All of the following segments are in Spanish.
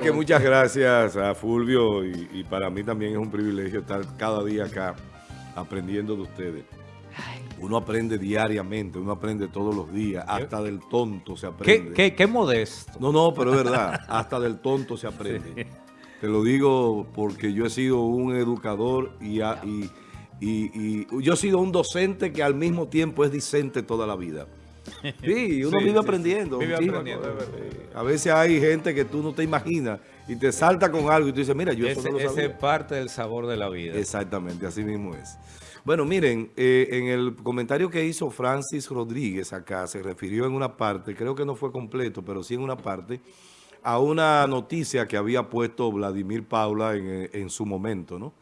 que muchas gracias a Fulvio y, para mí también es un privilegio estar cada día acá aprendiendo de ustedes. Uno aprende diariamente, uno aprende todos los días, hasta del tonto se aprende. ¿Qué, qué, modesto? No, no, pero es verdad, hasta del tonto se aprende. Te lo digo porque yo he sido un educador y, y, y, yo he sido un docente que al mismo tiempo es discente toda la vida. Sí, uno vive aprendiendo. A veces hay gente que tú no te imaginas y te salta con algo y tú dices, mira, yo eso no lo sabía. es parte del sabor de la vida. Exactamente, así mismo es. Bueno, miren, eh, en el comentario que hizo Francis Rodríguez acá, se refirió en una parte, creo que no fue completo, pero sí en una parte, a una noticia que había puesto Vladimir Paula en, en su momento, ¿no?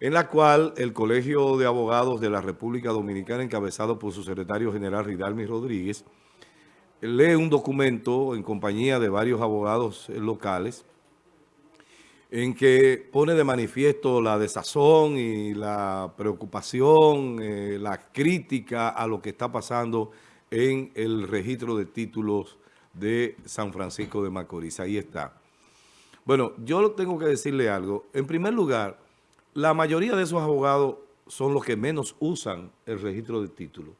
En la cual el Colegio de Abogados de la República Dominicana, encabezado por su secretario general Ridalmi Rodríguez, lee un documento en compañía de varios abogados locales en que pone de manifiesto la desazón y la preocupación, eh, la crítica a lo que está pasando en el registro de títulos de San Francisco de Macorís. Ahí está. Bueno, yo tengo que decirle algo. En primer lugar, la mayoría de esos abogados son los que menos usan el registro de títulos.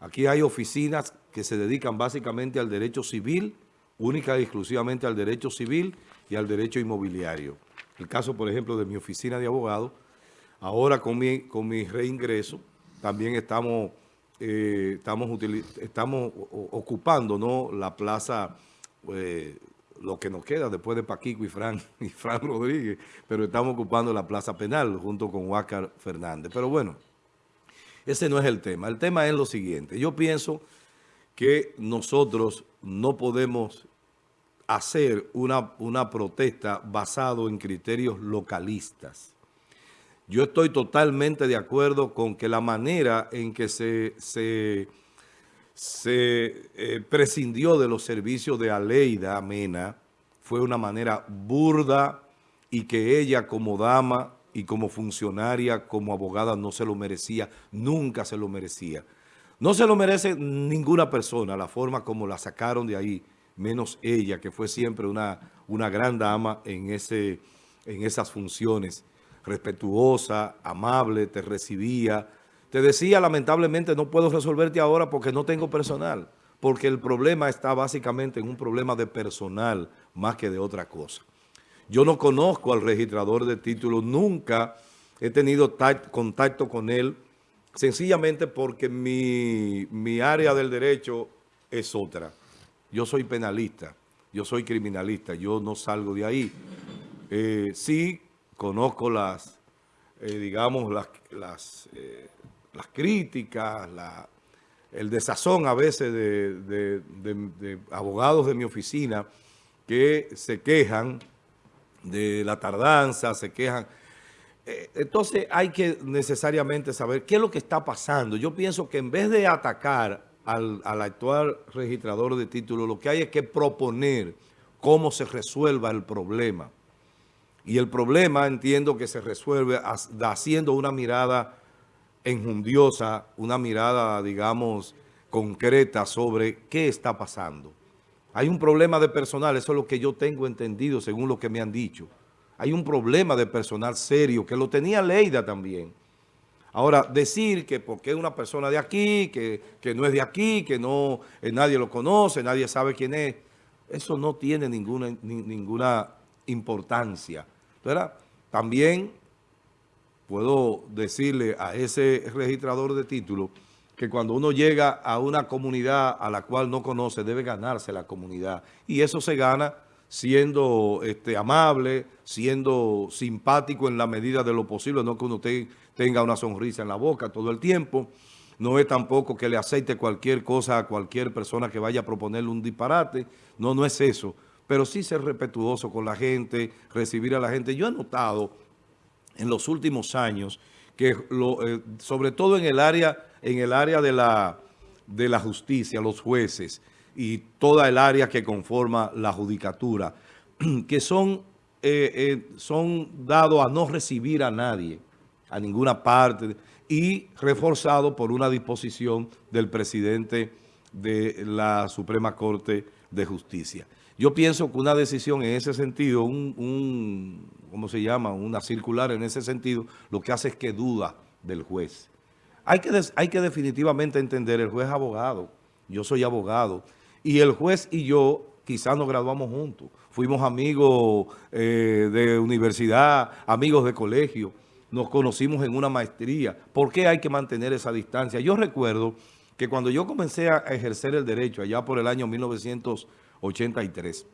Aquí hay oficinas que se dedican básicamente al derecho civil, única y exclusivamente al derecho civil y al derecho inmobiliario. El caso, por ejemplo, de mi oficina de abogados, ahora con mi, con reingreso, también estamos, eh, estamos, estamos ocupando ¿no? la plaza eh, lo que nos queda después de Paquico y Fran, y Fran Rodríguez, pero estamos ocupando la plaza penal junto con Huácar Fernández. Pero bueno, ese no es el tema. El tema es lo siguiente. Yo pienso que nosotros no podemos hacer una, una protesta basado en criterios localistas. Yo estoy totalmente de acuerdo con que la manera en que se, se se eh, prescindió de los servicios de Aleida Mena. Fue una manera burda y que ella como dama y como funcionaria, como abogada, no se lo merecía, nunca se lo merecía. No se lo merece ninguna persona, la forma como la sacaron de ahí, menos ella, que fue siempre una, una gran dama en, ese, en esas funciones, respetuosa, amable, te recibía, te decía, lamentablemente, no puedo resolverte ahora porque no tengo personal, porque el problema está básicamente en un problema de personal más que de otra cosa. Yo no conozco al registrador de títulos, nunca he tenido contacto con él, sencillamente porque mi, mi área del derecho es otra. Yo soy penalista, yo soy criminalista, yo no salgo de ahí. Eh, sí conozco las, eh, digamos, las, eh, las críticas, el desazón a veces de, abogados de mi oficina que se quejan de la tardanza, se quejan. Eh, entonces hay que necesariamente saber qué es lo que está pasando. Yo pienso que en vez de atacar al, al actual registrador de títulos, lo que hay es que proponer cómo se resuelva el problema. Y el problema entiendo que se resuelve haciendo una mirada enjundiosa, una mirada, digamos, concreta sobre qué está pasando. Hay un problema de personal, eso es lo que yo tengo entendido según lo que me han dicho. Hay un problema de personal serio, que lo tenía Leida también. Ahora, decir que porque es una persona de aquí, que, no es de aquí, que no eh, nadie lo conoce, nadie sabe quién es, eso no tiene ninguna, ninguna importancia. ¿verdad? También puedo decirle a ese registrador de títulos que cuando uno llega a una comunidad a la cual no conoce, debe ganarse la comunidad. Y eso se gana siendo este, amable, siendo simpático en la medida de lo posible, no que uno tenga una sonrisa en la boca todo el tiempo. No es tampoco que le aceite cualquier cosa a cualquier persona que vaya a proponerle un disparate. No, no es eso. Pero sí ser respetuoso con la gente, recibir a la gente. Yo he notado en los últimos años, que eh, sobre todo en el área, en el área de, la, de la justicia, los jueces y toda el área que conforma la judicatura, que son, eh, eh, son dados a no recibir a nadie, a ninguna parte, y reforzado por una disposición del presidente de la Suprema Corte de Justicia. Yo pienso que una decisión en ese sentido, un, ¿cómo se llama? Una circular en ese sentido, lo que hace es que duda del juez. Hay que, hay que definitivamente entender, el juez es abogado, yo soy abogado, y el juez y yo quizás nos graduamos juntos. Fuimos amigos eh, de universidad, amigos de colegio, nos conocimos en una maestría. ¿Por qué hay que mantener esa distancia? Yo recuerdo que cuando yo comencé a ejercer el derecho, allá por el año 1983,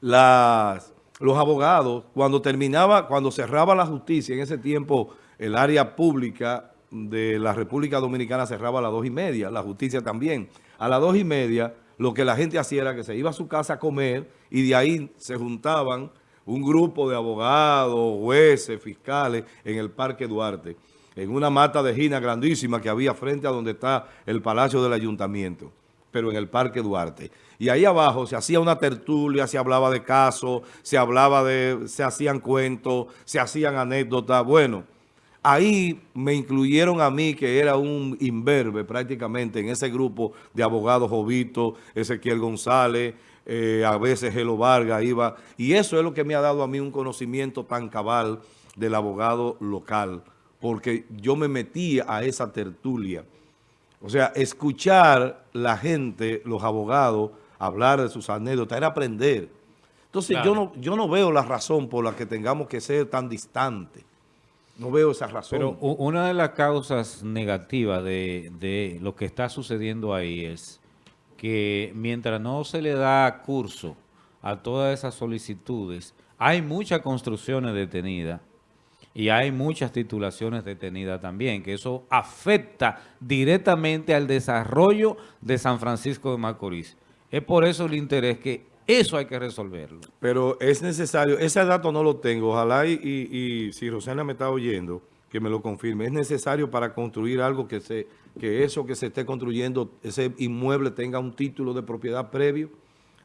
las, los abogados, cuando terminaba, cuando cerraba la justicia, en ese tiempo el área pública de la República Dominicana cerraba a las dos y media, la justicia también. A las dos y media lo que la gente hacía era que se iba a su casa a comer y de ahí se juntaban un grupo de abogados, jueces, fiscales en el Parque Duarte, en una mata de gina grandísima que había frente a donde está el Palacio del Ayuntamiento, pero en el Parque Duarte. Y ahí abajo se hacía una tertulia, se hablaba de casos, se hablaba de, se hacían cuentos, se hacían anécdotas, bueno... Ahí me incluyeron a mí, que era un imberbe prácticamente en ese grupo de abogados, Jovito, Ezequiel González, eh, a veces Gelo Vargas iba. Y eso es lo que me ha dado a mí un conocimiento tan cabal del abogado local, porque yo me metí a esa tertulia. O sea, escuchar la gente, los abogados, hablar de sus anécdotas, era aprender. Entonces yo, no, yo no veo la razón por la que tengamos que ser tan distantes. No veo esa razón. Pero una de las causas negativas de, lo que está sucediendo ahí es que mientras no se le da curso a todas esas solicitudes, hay muchas construcciones detenidas y hay muchas titulaciones detenidas también, que eso afecta directamente al desarrollo de San Francisco de Macorís. Es por eso el interés que eso hay que resolverlo. Pero es necesario, ese dato no lo tengo, ojalá y, si Rosana me está oyendo, que me lo confirme. Es necesario para construir algo que se que eso que se esté construyendo, ese inmueble tenga un título de propiedad previo.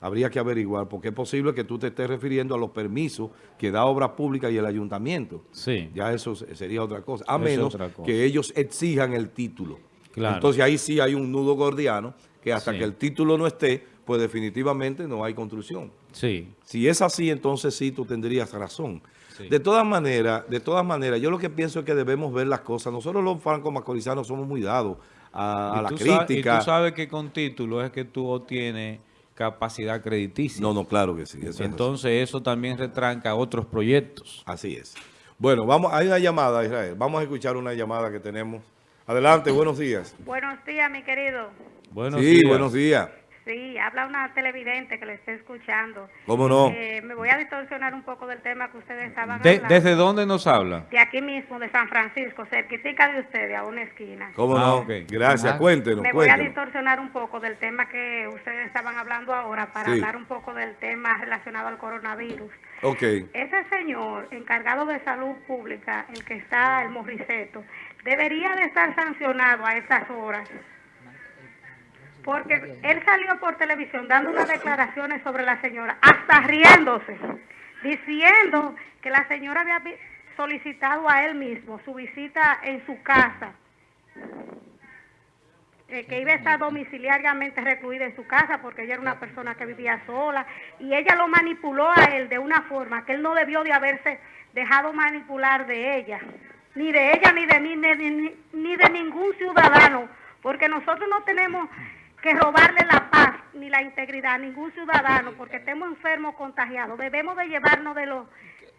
Habría que averiguar, porque es posible que tú te estés refiriendo a los permisos que da Obras Públicas y el Ayuntamiento. Sí. Ya eso sería otra cosa. A menos que ellos exijan el título. Claro. Entonces ahí sí hay un nudo gordiano que hasta que el título no esté, pues definitivamente no hay construcción. Sí. Si es así, entonces sí tú tendrías razón. De todas maneras, de todas maneras, yo lo que pienso es que debemos ver las cosas. Nosotros los francos macorizanos somos muy dados a, la crítica. y tú sabes que con título es que tú obtienes capacidad crediticia. No, no, claro que sí. Entonces eso también retranca otros proyectos. Así es. Bueno, vamos, hay una llamada, Israel. Vamos a escuchar una llamada que tenemos. Adelante, buenos días. Buenos días, mi querido. Buenos sí, buenos días. Sí, habla una televidente que le esté escuchando. ¿Cómo no? Eh, me voy a distorsionar un poco del tema que ustedes estaban hablando. ¿Desde dónde nos habla? De aquí mismo, de San Francisco, cerquita de ustedes, a una esquina. ¿Cómo no? Ah, Gracias, cuéntenos, Me voy a distorsionar un poco del tema que ustedes estaban hablando ahora para hablar un poco del tema relacionado al coronavirus. Ok. Ese señor encargado de salud pública, el que está, el Morriceto, debería de estar sancionado a esas horas porque él salió por televisión dando unas declaraciones sobre la señora, hasta riéndose, diciendo que la señora había solicitado a él mismo su visita en su casa, eh, que iba a estar domiciliariamente recluida en su casa porque ella era una persona que vivía sola y ella lo manipuló a él de una forma que él no debió de haberse dejado manipular de ella, ni de ella, ni de mí, ni, ni de ningún ciudadano, porque nosotros no tenemos que robarle la paz ni la integridad a ningún ciudadano porque estemos enfermos contagiados. Debemos de llevarnos de lo,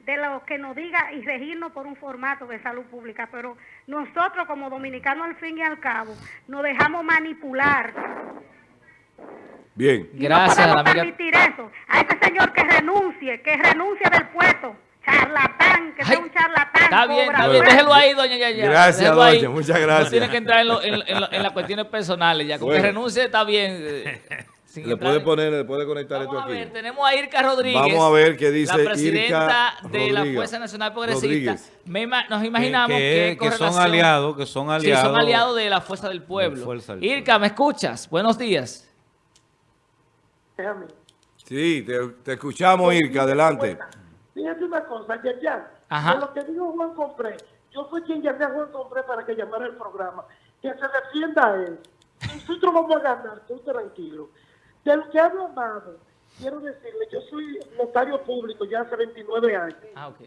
de lo que nos diga y regirnos por un formato de salud pública, pero nosotros como dominicanos al fin y al cabo nos dejamos manipular. Bien. Gracias. No podemos permitir eso. A ese señor que renuncie, que renuncie del puesto que sea un charlatán. Está bien, está bien, déjelo ahí, doña Yaya. Gracias, doña, muchas gracias. No tiene que entrar en, las cuestiones personales ya, con que renuncie está bien. Eh, le puede poner, le puede conectar esto aquí. A ver, tenemos a Irka Rodríguez. Vamos a ver qué dice La presidenta de la Fuerza Nacional Progresista. nos imaginamos que, que, son aliados, que son aliados. Sí, son aliados de la Fuerza del Pueblo. Irka, ¿me escuchas? Buenos días. Sí, te, te escuchamos, Irka, adelante. Fíjate una cosa, ya, ya, lo que dijo Juan Compré, yo fui quien llamé a Juan Compré para que llamara el programa, que se defienda a él. Nosotros vamos a ganar, estoy tranquilo. Del que ha hablado quiero decirle, yo soy notario público ya hace 29 años. Ah, ok.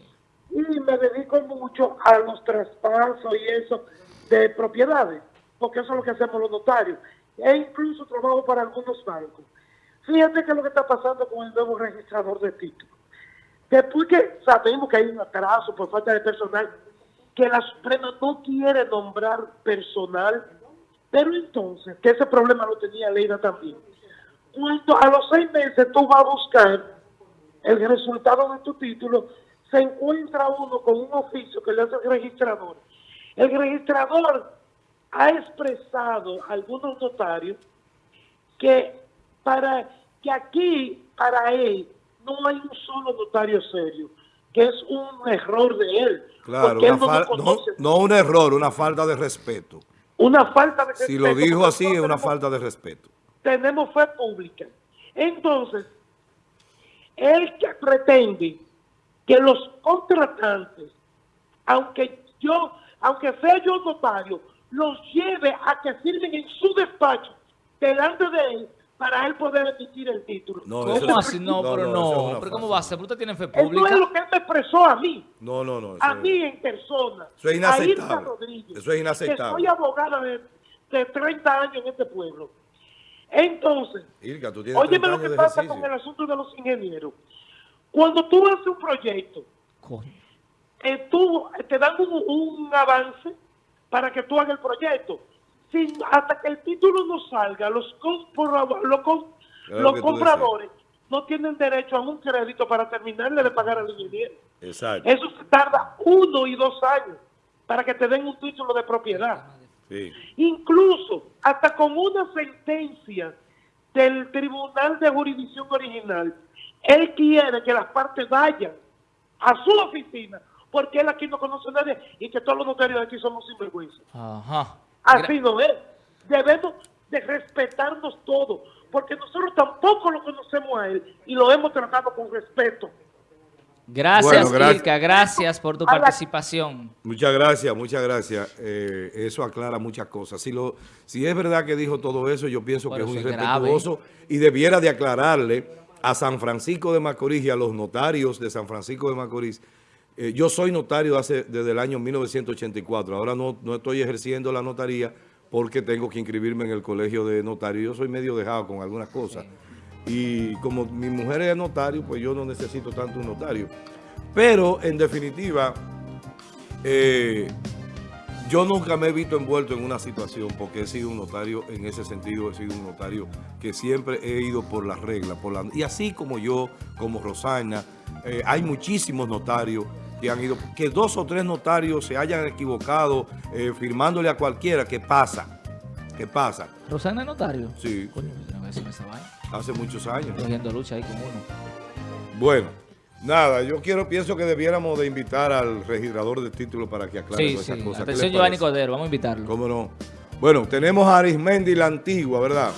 Y me dedico mucho a los traspasos y eso de propiedades, porque eso es lo que hacemos los notarios. E incluso trabajo para algunos bancos. Fíjate qué es lo que está pasando con el nuevo registrador de títulos. Después que sabemos que hay un atraso por falta de personal, que la Suprema no quiere nombrar personal, pero entonces, que ese problema lo tenía Leida también. Cuando a los seis meses tú vas a buscar el resultado de tu título, se encuentra uno con un oficio que le hace el registrador. El registrador ha expresado a algunos notarios que para que aquí, para él, no hay un solo notario serio, que es un error de él. Claro, no, un error, una falta de respeto. Una falta de respeto. Si lo dijo así, es una falta de respeto. Tenemos fe pública. Entonces, él que pretende que los contratantes, aunque yo, aunque sea yo notario, los lleve a que firmen en su despacho delante de él para él poder emitir el título. No, ¿Cómo así? No, pero no. ¿Pero cómo va a ser? ¿Usted tiene fe pública? Eso es lo que él me expresó a mí. No, no, no. A mí en persona. Eso es inaceptable. Rodríguez, eso es inaceptable. soy abogada de, de, 30 años en este pueblo. Entonces, Irka, ¿tú óyeme lo que pasa con el asunto de los ingenieros. Cuando tú haces un proyecto, eh, tú, te dan un, un avance para que tú hagas el proyecto hasta que el título no salga, los, los, compradores no tienen derecho a un crédito para terminarle de pagar al ingeniero. Exacto. Eso se tarda uno y dos años para que te den un título de propiedad. Incluso hasta con una sentencia del Tribunal de Jurisdicción Original, él quiere que las partes vayan a su oficina, porque él aquí no conoce a nadie y que todos los notarios de aquí somos sinvergüenza. Ajá. Así no es. Debemos de respetarnos todos, porque nosotros tampoco lo conocemos a él y lo hemos tratado con respeto. Gracias, bueno, gracias. por tu participación. Muchas gracias, muchas gracias. Eh, eso aclara muchas cosas. Si, lo, si es verdad que dijo todo eso, yo pienso que es un irrespetuoso y debiera de aclararle a San Francisco de Macorís y a los notarios de San Francisco de Macorís eh, yo soy notario hace, desde el año 1984. Ahora no, no estoy ejerciendo la notaría porque tengo que inscribirme en el colegio de notario. Yo soy medio dejado con algunas cosas. Y como mi mujer es notario, pues yo no necesito tanto un notario. Pero, en definitiva, eh, yo nunca me he visto envuelto en una situación porque he sido un notario, en ese sentido he sido un notario que siempre he ido por las reglas. Por la, y así como yo, como Rosana, eh, hay muchísimos notarios que han ido, que dos o tres notarios se hayan equivocado eh, firmándole a cualquiera, ¿qué pasa? ¿Qué pasa? ¿Rosana es notario? Sí. Coño, Hace muchos años. Cogiendo lucha ahí con uno. Bueno, nada, yo quiero, pienso que debiéramos de invitar al registrador de títulos para que aclare sí, esas sí. cosas. Atención, Giovanni Cordero, vamos a invitarlo. ¿Cómo no? Bueno, tenemos a Arismendi la Antigua, ¿verdad?